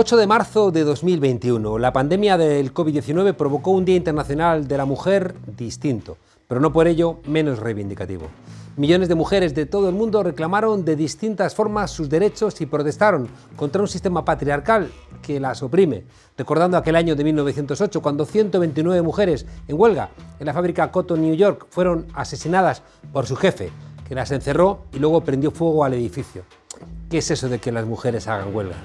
8 de marzo de 2021. La pandemia del COVID-19 provocó un Día Internacional de la Mujer distinto, pero no por ello menos reivindicativo. Millones de mujeres de todo el mundo reclamaron de distintas formas sus derechos y protestaron contra un sistema patriarcal que las oprime, recordando aquel año de 1908 cuando 129 mujeres en huelga en la fábrica Cotton New York fueron asesinadas por su jefe, que las encerró y luego prendió fuego al edificio. ¿Qué es eso de que las mujeres hagan huelga?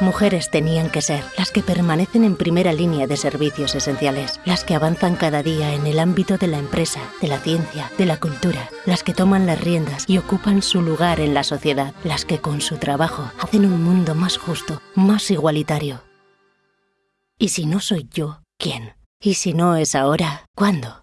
Mujeres tenían que ser las que permanecen en primera línea de servicios esenciales, las que avanzan cada día en el ámbito de la empresa, de la ciencia, de la cultura, las que toman las riendas y ocupan su lugar en la sociedad, las que con su trabajo hacen un mundo más justo, más igualitario. ¿Y si no soy yo, quién? ¿Y si no es ahora, cuándo?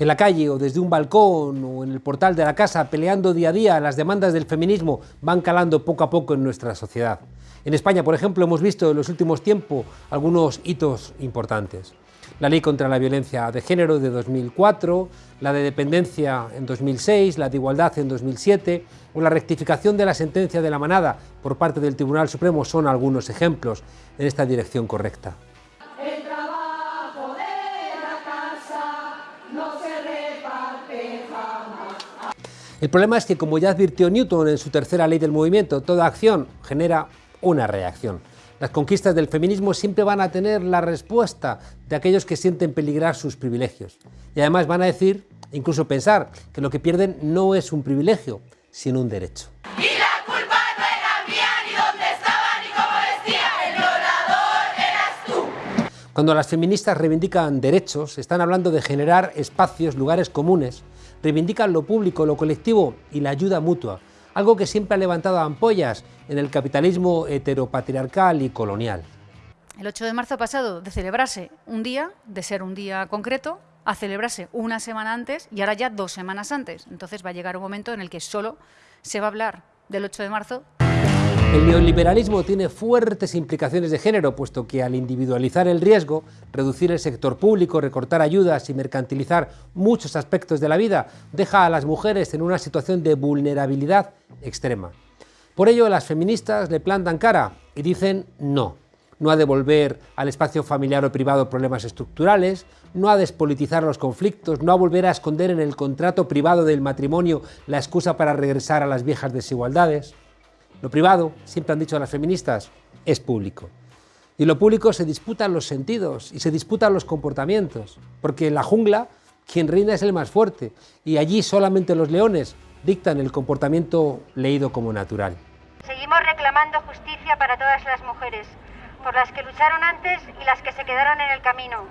en la calle o desde un balcón o en el portal de la casa, peleando día a día, las demandas del feminismo van calando poco a poco en nuestra sociedad. En España, por ejemplo, hemos visto en los últimos tiempos algunos hitos importantes. La Ley contra la Violencia de Género de 2004, la de Dependencia en 2006, la de Igualdad en 2007 o la rectificación de la sentencia de la manada por parte del Tribunal Supremo son algunos ejemplos en esta dirección correcta. El problema es que, como ya advirtió Newton en su tercera ley del movimiento, toda acción genera una reacción. Las conquistas del feminismo siempre van a tener la respuesta de aquellos que sienten peligrar sus privilegios. Y además van a decir, incluso pensar, que lo que pierden no es un privilegio, sino un derecho. Y la culpa no era mía, ni dónde estaba, ni vestía, el violador eras tú. Cuando las feministas reivindican derechos, están hablando de generar espacios, lugares comunes, reivindican lo público, lo colectivo y la ayuda mutua, algo que siempre ha levantado ampollas en el capitalismo heteropatriarcal y colonial. El 8 de marzo pasado de celebrarse un día, de ser un día concreto, a celebrarse una semana antes y ahora ya dos semanas antes. Entonces va a llegar un momento en el que solo se va a hablar del 8 de marzo el neoliberalismo tiene fuertes implicaciones de género, puesto que al individualizar el riesgo, reducir el sector público, recortar ayudas y mercantilizar muchos aspectos de la vida, deja a las mujeres en una situación de vulnerabilidad extrema. Por ello, las feministas le plantan cara y dicen no. No a devolver al espacio familiar o privado problemas estructurales, no a despolitizar los conflictos, no a volver a esconder en el contrato privado del matrimonio la excusa para regresar a las viejas desigualdades. Lo privado, siempre han dicho las feministas, es público. Y lo público se disputan los sentidos y se disputan los comportamientos, porque en la jungla quien reina es el más fuerte y allí solamente los leones dictan el comportamiento leído como natural. Seguimos reclamando justicia para todas las mujeres, por las que lucharon antes y las que se quedaron en el camino.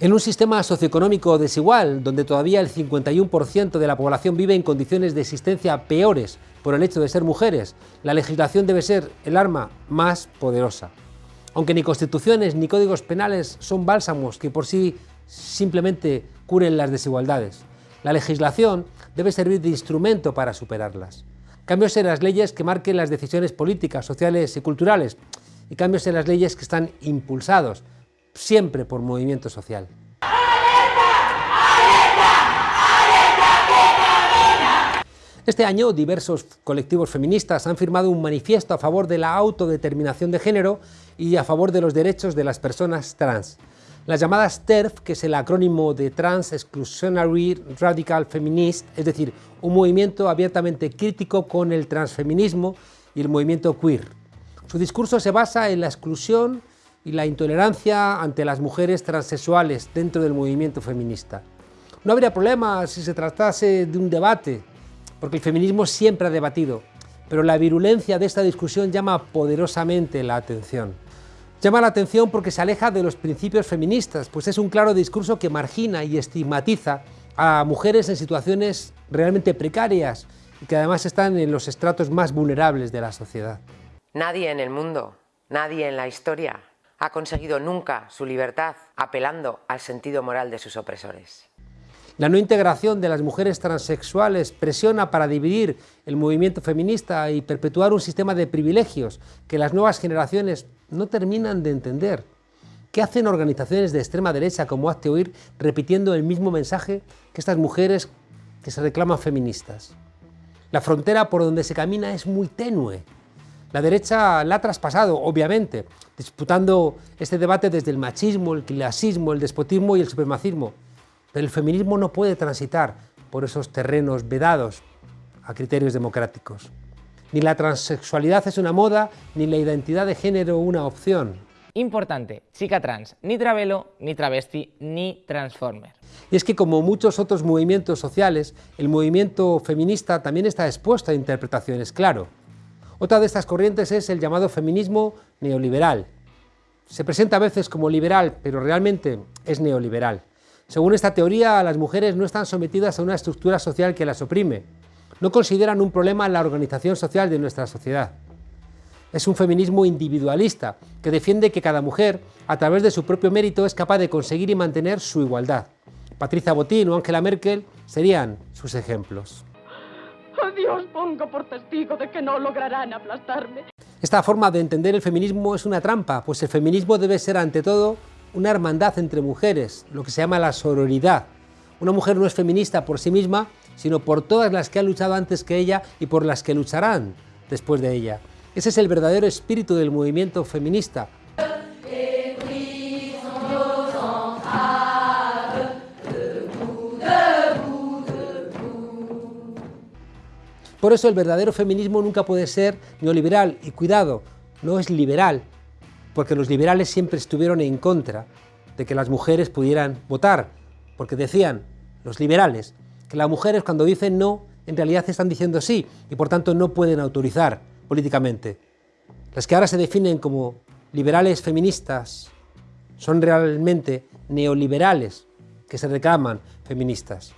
En un sistema socioeconómico desigual, donde todavía el 51% de la población vive en condiciones de existencia peores por el hecho de ser mujeres, la legislación debe ser el arma más poderosa. Aunque ni constituciones ni códigos penales son bálsamos que por sí simplemente curen las desigualdades. La legislación debe servir de instrumento para superarlas. Cambios en las leyes que marquen las decisiones políticas, sociales y culturales y cambios en las leyes que están impulsados siempre por movimiento social. Este año, diversos colectivos feministas han firmado un manifiesto a favor de la autodeterminación de género y a favor de los derechos de las personas trans. Las llamadas TERF, que es el acrónimo de Trans Exclusionary Radical Feminist, es decir, un movimiento abiertamente crítico con el transfeminismo y el movimiento queer. Su discurso se basa en la exclusión y la intolerancia ante las mujeres transexuales dentro del movimiento feminista. No habría problema si se tratase de un debate, porque el feminismo siempre ha debatido, pero la virulencia de esta discusión llama poderosamente la atención. Llama la atención porque se aleja de los principios feministas, pues es un claro discurso que margina y estigmatiza a mujeres en situaciones realmente precarias y que además están en los estratos más vulnerables de la sociedad. Nadie en el mundo, nadie en la historia ha conseguido nunca su libertad apelando al sentido moral de sus opresores. La no integración de las mujeres transexuales presiona para dividir el movimiento feminista y perpetuar un sistema de privilegios que las nuevas generaciones no terminan de entender. ¿Qué hacen organizaciones de extrema derecha como Hazte Oír repitiendo el mismo mensaje que estas mujeres que se reclaman feministas? La frontera por donde se camina es muy tenue. La derecha la ha traspasado, obviamente, disputando este debate desde el machismo, el clasismo, el despotismo y el supremacismo. Pero el feminismo no puede transitar por esos terrenos vedados a criterios democráticos. Ni la transexualidad es una moda, ni la identidad de género una opción. Importante, chica trans, ni travelo, ni travesti, ni transformer. Y es que como muchos otros movimientos sociales, el movimiento feminista también está expuesto a interpretaciones, claro. Otra de estas corrientes es el llamado feminismo neoliberal. Se presenta a veces como liberal, pero realmente es neoliberal. Según esta teoría, las mujeres no están sometidas a una estructura social que las oprime. No consideran un problema la organización social de nuestra sociedad. Es un feminismo individualista que defiende que cada mujer, a través de su propio mérito, es capaz de conseguir y mantener su igualdad. Patricia Botín o Angela Merkel serían sus ejemplos. Dios pongo por testigo de que no lograrán aplastarme. Esta forma de entender el feminismo es una trampa, pues el feminismo debe ser ante todo una hermandad entre mujeres, lo que se llama la sororidad. Una mujer no es feminista por sí misma, sino por todas las que han luchado antes que ella y por las que lucharán después de ella. Ese es el verdadero espíritu del movimiento feminista. Por eso el verdadero feminismo nunca puede ser neoliberal, y cuidado, no es liberal, porque los liberales siempre estuvieron en contra de que las mujeres pudieran votar, porque decían los liberales que las mujeres cuando dicen no, en realidad están diciendo sí, y por tanto no pueden autorizar políticamente. Las que ahora se definen como liberales feministas son realmente neoliberales que se reclaman feministas.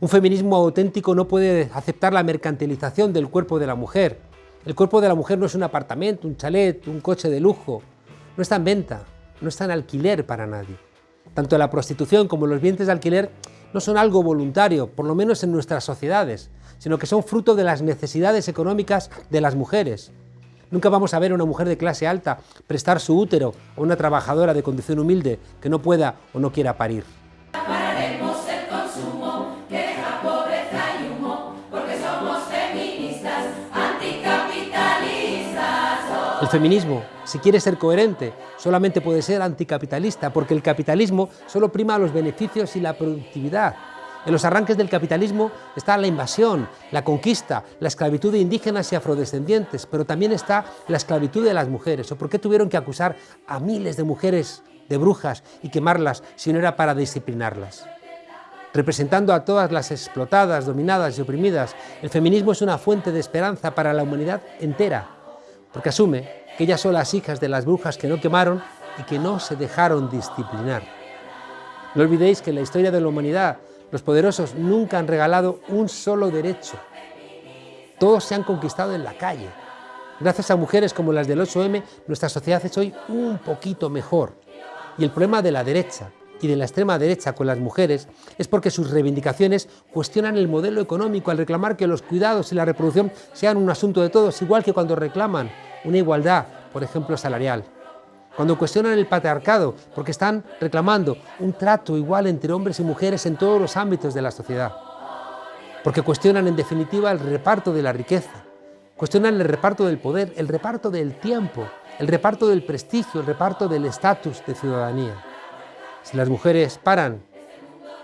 Un feminismo auténtico no puede aceptar la mercantilización del cuerpo de la mujer. El cuerpo de la mujer no es un apartamento, un chalet, un coche de lujo. No está en venta, no está en alquiler para nadie. Tanto la prostitución como los vientres de alquiler no son algo voluntario, por lo menos en nuestras sociedades, sino que son fruto de las necesidades económicas de las mujeres. Nunca vamos a ver a una mujer de clase alta prestar su útero a una trabajadora de condición humilde que no pueda o no quiera parir. El feminismo, si quiere ser coherente, solamente puede ser anticapitalista, porque el capitalismo solo prima los beneficios y la productividad. En los arranques del capitalismo está la invasión, la conquista, la esclavitud de indígenas y afrodescendientes, pero también está la esclavitud de las mujeres. ¿O por qué tuvieron que acusar a miles de mujeres de brujas y quemarlas si no era para disciplinarlas? Representando a todas las explotadas, dominadas y oprimidas, el feminismo es una fuente de esperanza para la humanidad entera, porque asume que ellas son las hijas de las brujas que no quemaron y que no se dejaron disciplinar. No olvidéis que en la historia de la humanidad los poderosos nunca han regalado un solo derecho. Todos se han conquistado en la calle. Gracias a mujeres como las del 8M, nuestra sociedad es hoy un poquito mejor. Y el problema de la derecha y de la extrema derecha con las mujeres es porque sus reivindicaciones cuestionan el modelo económico al reclamar que los cuidados y la reproducción sean un asunto de todos, igual que cuando reclaman una igualdad, por ejemplo, salarial. Cuando cuestionan el patriarcado, porque están reclamando un trato igual entre hombres y mujeres en todos los ámbitos de la sociedad, porque cuestionan en definitiva el reparto de la riqueza, cuestionan el reparto del poder, el reparto del tiempo, el reparto del prestigio, el reparto del estatus de ciudadanía. Si las mujeres paran,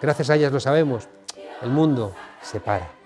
gracias a ellas lo sabemos, el mundo se para.